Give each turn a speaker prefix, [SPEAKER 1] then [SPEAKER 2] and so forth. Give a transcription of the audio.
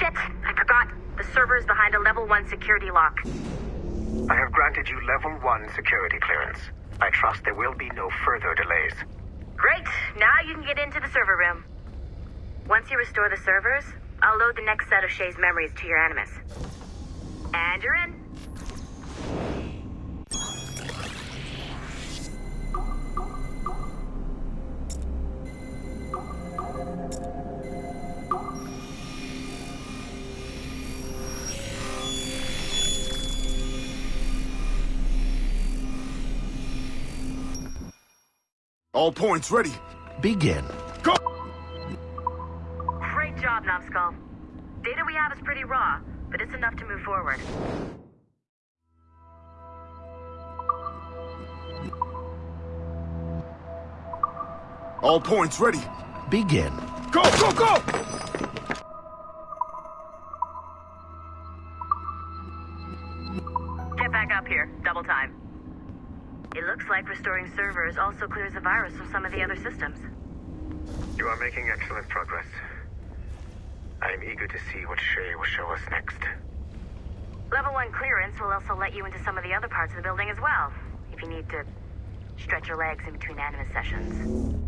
[SPEAKER 1] Shit, I forgot. The server is behind a level 1 security lock.
[SPEAKER 2] I have granted you level 1 security clearance. I trust there will be no further delays.
[SPEAKER 1] Great, now you can get into the server room. Once you restore the servers, I'll load the next set of Shay's memories to your Animus. And you're in.
[SPEAKER 3] All points ready.
[SPEAKER 4] Begin.
[SPEAKER 3] Go!
[SPEAKER 1] Great job, Numbskull. Data we have is pretty raw, but it's enough to move forward.
[SPEAKER 3] All points ready.
[SPEAKER 4] Begin.
[SPEAKER 3] Go, go, go!
[SPEAKER 1] Get back up here. Double time. It looks like restoring servers also clears the virus from some of the other systems.
[SPEAKER 2] You are making excellent progress. I am eager to see what Shay will show us next.
[SPEAKER 1] Level 1 clearance will also let you into some of the other parts of the building as well, if you need to stretch your legs in between Animus sessions.